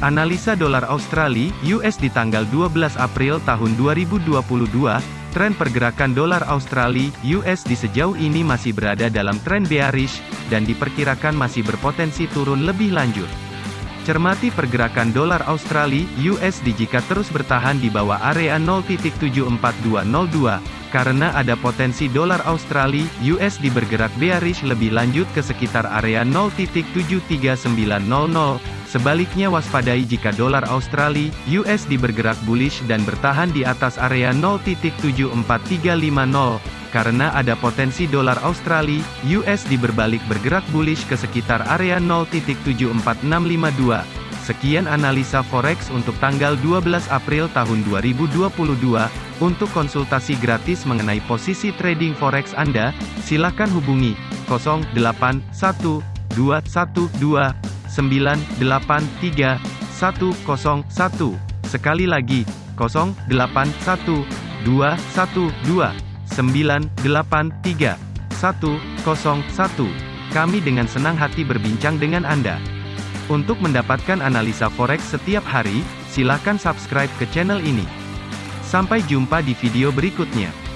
Analisa dolar Australia (US) di tanggal 12 April tahun 2022, tren pergerakan dolar Australia (US) di sejauh ini masih berada dalam tren bearish dan diperkirakan masih berpotensi turun lebih lanjut. Cermati pergerakan dolar Australia (USD) jika terus bertahan di bawah area 0.74202 karena ada potensi dolar Australia (USD) bergerak bearish lebih lanjut ke sekitar area 0.73900 Sebaliknya waspadai jika dolar Australia (USD) bergerak bullish dan bertahan di atas area 0.74350 karena ada potensi dolar Australia (USD) berbalik bergerak bullish ke sekitar area 0.74652. Sekian analisa forex untuk tanggal 12 April tahun 2022. Untuk konsultasi gratis mengenai posisi trading forex Anda, silakan hubungi 081212 983 101. Sekali lagi, 081212 983 101. Kami dengan senang hati berbincang dengan Anda. Untuk mendapatkan analisa forex setiap hari, silakan subscribe ke channel ini. Sampai jumpa di video berikutnya.